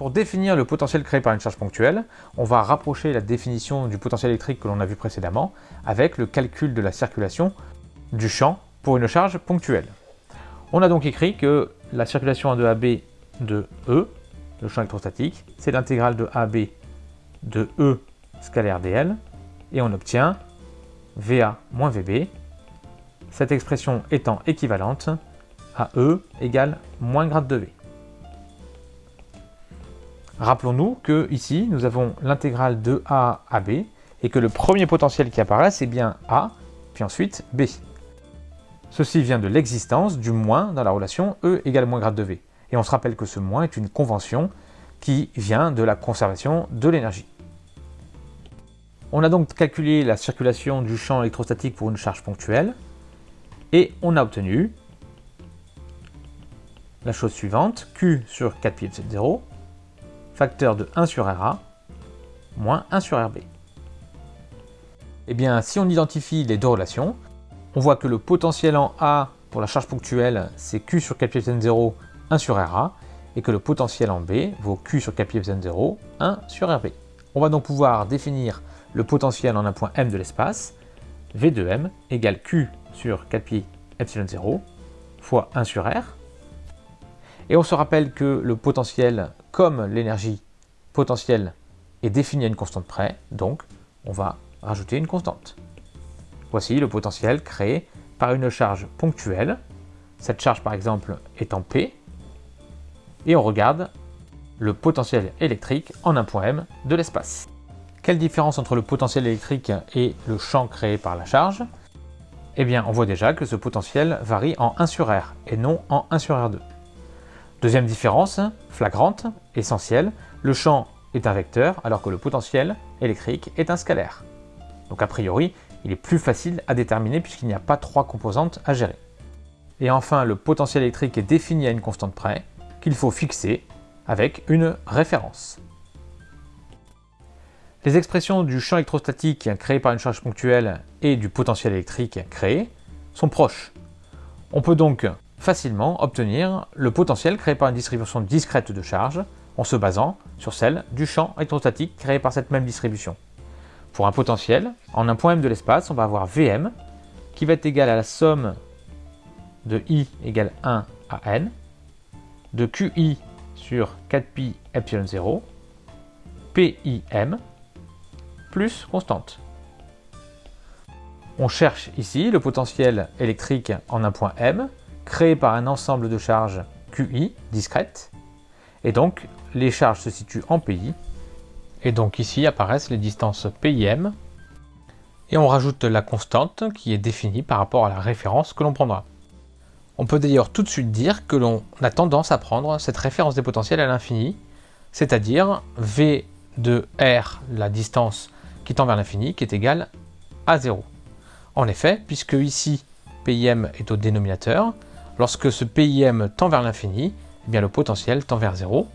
Pour définir le potentiel créé par une charge ponctuelle, on va rapprocher la définition du potentiel électrique que l'on a vu précédemment avec le calcul de la circulation du champ pour une charge ponctuelle. On a donc écrit que la circulation de AB de E, le champ électrostatique, c'est l'intégrale de AB de E scalaire dl, et on obtient VA moins VB, cette expression étant équivalente à E égale moins grade de V. Rappelons-nous que ici, nous avons l'intégrale de A à B, et que le premier potentiel qui apparaît, c'est bien A, puis ensuite B. Ceci vient de l'existence du moins dans la relation E égale moins grade de V. Et on se rappelle que ce moins est une convention qui vient de la conservation de l'énergie. On a donc calculé la circulation du champ électrostatique pour une charge ponctuelle et on a obtenu la chose suivante, Q sur 4 pi epsilon 0, facteur de 1 sur RA, moins 1 sur RB. Eh bien, si on identifie les deux relations, on voit que le potentiel en A pour la charge ponctuelle, c'est Q sur 4 pi epsilon 0, 1 sur RA, et que le potentiel en B vaut Q sur 4 pi epsilon 0, 1 sur RB. On va donc pouvoir définir le potentiel en un point M de l'espace, V de M égale Q sur 4 pi epsilon 0 fois 1 sur R. Et on se rappelle que le potentiel, comme l'énergie potentielle, est défini à une constante près, donc on va rajouter une constante. Voici le potentiel créé par une charge ponctuelle. Cette charge par exemple est en P. Et on regarde le potentiel électrique en un point M de l'espace. Quelle différence entre le potentiel électrique et le champ créé par la charge? Eh bien, on voit déjà que ce potentiel varie en 1 sur R et non en 1 sur R2. Deuxième différence, flagrante, essentielle, le champ est un vecteur alors que le potentiel électrique est un scalaire. Donc a priori, il est plus facile à déterminer puisqu'il n'y a pas trois composantes à gérer. Et enfin, le potentiel électrique est défini à une constante près qu'il faut fixer avec une référence. Les expressions du champ électrostatique créé par une charge ponctuelle et du potentiel électrique créé sont proches. On peut donc facilement obtenir le potentiel créé par une distribution discrète de charge en se basant sur celle du champ électrostatique créé par cette même distribution. Pour un potentiel, en un point M de l'espace, on va avoir Vm qui va être égal à la somme de I égale 1 à N, de QI sur 4pi epsilon 0, PIM, plus constante. On cherche ici le potentiel électrique en un point M, créé par un ensemble de charges QI discrètes, et donc les charges se situent en PI, et donc ici apparaissent les distances PIM, et on rajoute la constante qui est définie par rapport à la référence que l'on prendra. On peut d'ailleurs tout de suite dire que l'on a tendance à prendre cette référence des potentiels à l'infini, c'est-à-dire V de R, la distance qui tend vers l'infini, qui est égal à 0. En effet, puisque ici PIM est au dénominateur, lorsque ce PIM tend vers l'infini, eh bien le potentiel tend vers 0.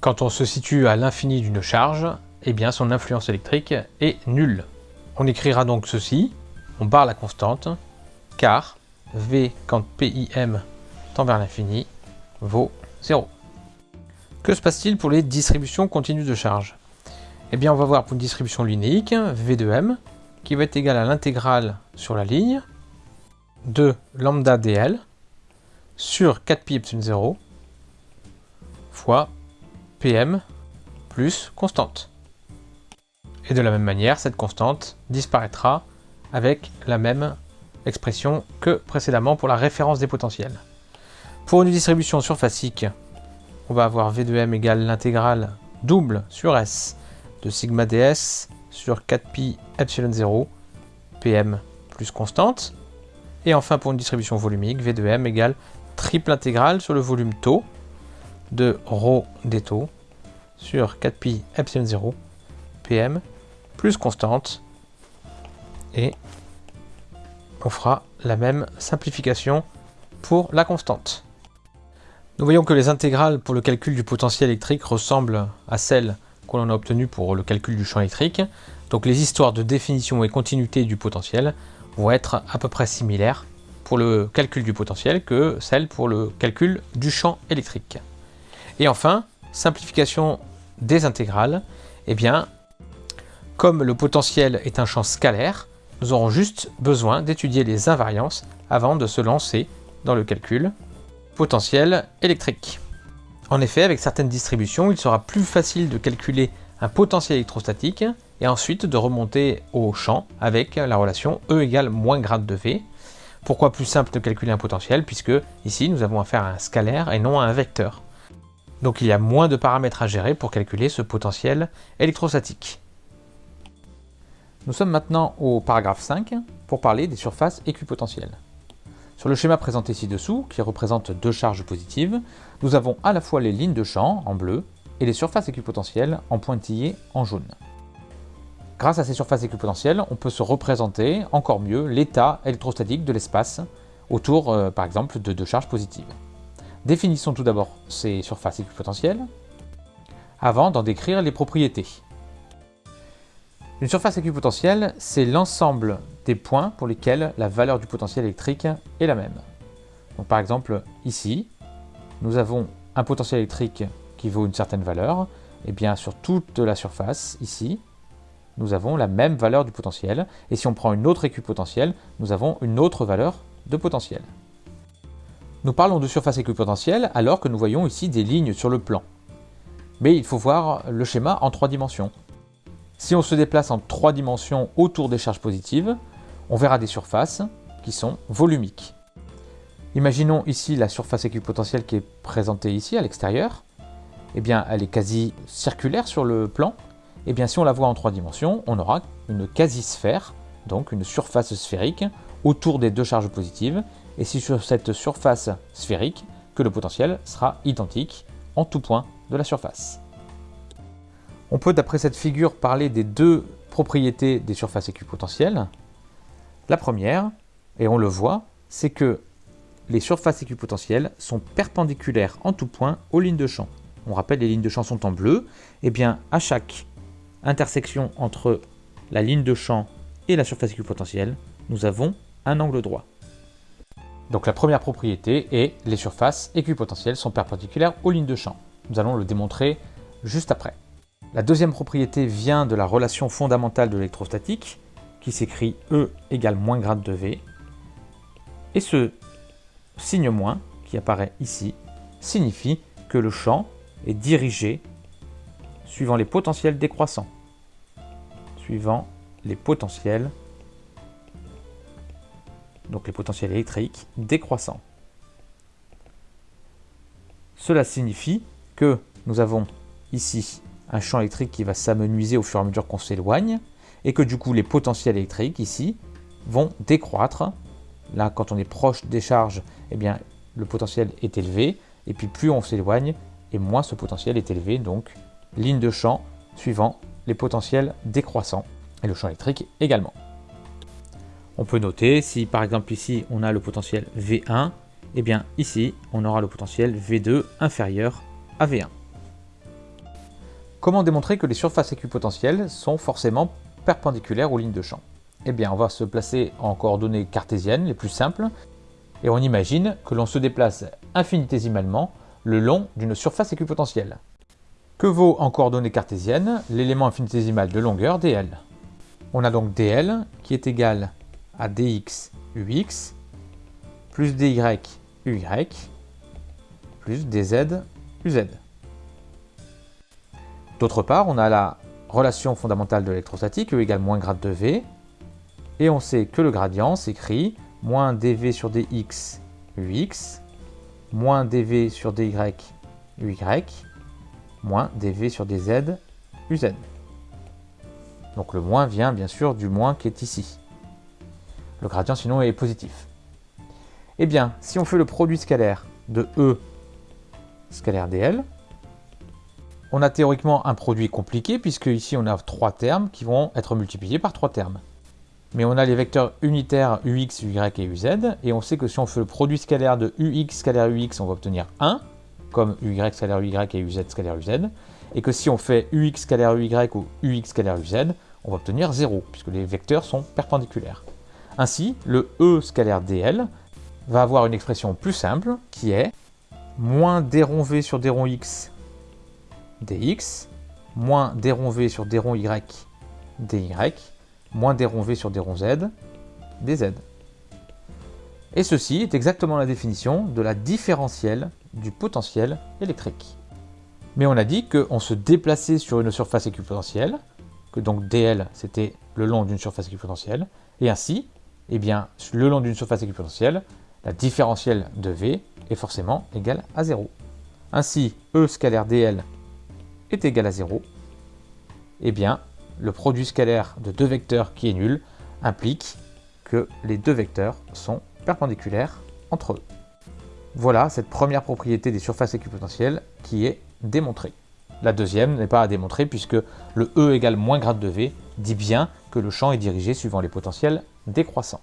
Quand on se situe à l'infini d'une charge, eh bien son influence électrique est nulle. On écrira donc ceci, on barre la constante, car V quand PIM tend vers l'infini vaut 0. Que se passe-t-il pour les distributions continues de charge? Eh bien, on va voir pour une distribution linéique, V de M, qui va être égal à l'intégrale sur la ligne de lambda dl sur 4pi epsilon 0 fois Pm plus constante. Et de la même manière, cette constante disparaîtra avec la même expression que précédemment pour la référence des potentiels. Pour une distribution surfacique, on va avoir V de M égale l'intégrale double sur S de sigma ds sur 4pi epsilon 0 pm plus constante. Et enfin pour une distribution volumique, V de m égale triple intégrale sur le volume taux de ρ des taux sur 4pi epsilon 0 pm plus constante. Et on fera la même simplification pour la constante. Nous voyons que les intégrales pour le calcul du potentiel électrique ressemblent à celles qu'on a obtenu pour le calcul du champ électrique. Donc les histoires de définition et continuité du potentiel vont être à peu près similaires pour le calcul du potentiel que celles pour le calcul du champ électrique. Et enfin, simplification des intégrales, eh bien, comme le potentiel est un champ scalaire, nous aurons juste besoin d'étudier les invariances avant de se lancer dans le calcul potentiel électrique. En effet, avec certaines distributions, il sera plus facile de calculer un potentiel électrostatique et ensuite de remonter au champ avec la relation E égale moins grade de V. Pourquoi plus simple de calculer un potentiel Puisque ici, nous avons affaire à un scalaire et non à un vecteur. Donc il y a moins de paramètres à gérer pour calculer ce potentiel électrostatique. Nous sommes maintenant au paragraphe 5 pour parler des surfaces équipotentielles. Sur le schéma présenté ci-dessous, qui représente deux charges positives, nous avons à la fois les lignes de champ en bleu et les surfaces équipotentielles en pointillé en jaune. Grâce à ces surfaces équipotentielles, on peut se représenter encore mieux l'état électrostatique de l'espace autour, euh, par exemple, de deux charges positives. Définissons tout d'abord ces surfaces équipotentielles avant d'en décrire les propriétés. Une surface équipotentielle, c'est l'ensemble des points pour lesquels la valeur du potentiel électrique est la même. Par exemple, ici, nous avons un potentiel électrique qui vaut une certaine valeur, et bien sur toute la surface, ici, nous avons la même valeur du potentiel, et si on prend une autre équipotentielle, nous avons une autre valeur de potentiel. Nous parlons de surface équipotentielle alors que nous voyons ici des lignes sur le plan. Mais il faut voir le schéma en trois dimensions. Si on se déplace en trois dimensions autour des charges positives, on verra des surfaces qui sont volumiques. Imaginons ici la surface équipotentielle qui est présentée ici à l'extérieur. Eh bien, elle est quasi circulaire sur le plan. Eh bien, si on la voit en trois dimensions, on aura une quasi-sphère, donc une surface sphérique, autour des deux charges positives. Et c'est sur cette surface sphérique que le potentiel sera identique en tout point de la surface. On peut d'après cette figure parler des deux propriétés des surfaces équipotentielles. La première, et on le voit, c'est que les surfaces équipotentielles sont perpendiculaires en tout point aux lignes de champ. On rappelle, les lignes de champ sont en bleu. Et eh bien, à chaque intersection entre la ligne de champ et la surface équipotentielle, nous avons un angle droit. Donc la première propriété est les surfaces équipotentielles sont perpendiculaires aux lignes de champ. Nous allons le démontrer juste après. La deuxième propriété vient de la relation fondamentale de l'électrostatique, qui s'écrit E égale moins grade de V. Et ce signe moins, qui apparaît ici, signifie que le champ est dirigé suivant les potentiels décroissants. Suivant les potentiels, donc les potentiels électriques décroissants. Cela signifie que nous avons ici un champ électrique qui va s'amenuiser au fur et à mesure qu'on s'éloigne, et que du coup les potentiels électriques ici vont décroître. Là, quand on est proche des charges, eh bien, le potentiel est élevé, et puis plus on s'éloigne, et moins ce potentiel est élevé, donc ligne de champ suivant les potentiels décroissants, et le champ électrique également. On peut noter, si par exemple ici on a le potentiel V1, eh bien ici on aura le potentiel V2 inférieur à V1. Comment démontrer que les surfaces équipotentielles sont forcément perpendiculaires aux lignes de champ? Eh bien, on va se placer en coordonnées cartésiennes les plus simples, et on imagine que l'on se déplace infinitésimalement le long d'une surface équipotentielle. Que vaut en coordonnées cartésiennes l'élément infinitésimal de longueur dl? On a donc dl qui est égal à dx ux plus dy uy plus dz uz. D'autre part, on a la relation fondamentale de l'électrostatique, E égale moins grade de V, et on sait que le gradient s'écrit moins dV sur dx ux, moins dV sur dy uy, moins dV sur dz uz. Donc le moins vient bien sûr du moins qui est ici. Le gradient sinon est positif. Eh bien, si on fait le produit scalaire de E scalaire dl, on a théoriquement un produit compliqué, puisque ici on a trois termes qui vont être multipliés par trois termes. Mais on a les vecteurs unitaires ux, uy et uz, et on sait que si on fait le produit scalaire de ux scalaire ux, on va obtenir 1, comme uy scalaire uy et uz scalaire uz, et que si on fait ux scalaire uy ou ux scalaire uz, on va obtenir 0, puisque les vecteurs sont perpendiculaires. Ainsi, le e scalaire dl va avoir une expression plus simple, qui est moins d rond v sur d rond x dx, moins d rond v sur d rond y, dy, moins d rond v sur d rond z, dz. Et ceci est exactement la définition de la différentielle du potentiel électrique. Mais on a dit qu'on se déplaçait sur une surface équipotentielle, que donc dl c'était le long d'une surface équipotentielle, et ainsi, eh bien, le long d'une surface équipotentielle, la différentielle de v est forcément égale à 0. Ainsi, E scalaire dl est égal à 0, eh bien, le produit scalaire de deux vecteurs qui est nul implique que les deux vecteurs sont perpendiculaires entre eux. Voilà cette première propriété des surfaces équipotentielles qui est démontrée. La deuxième n'est pas à démontrer puisque le E égale moins grade de V dit bien que le champ est dirigé suivant les potentiels décroissants.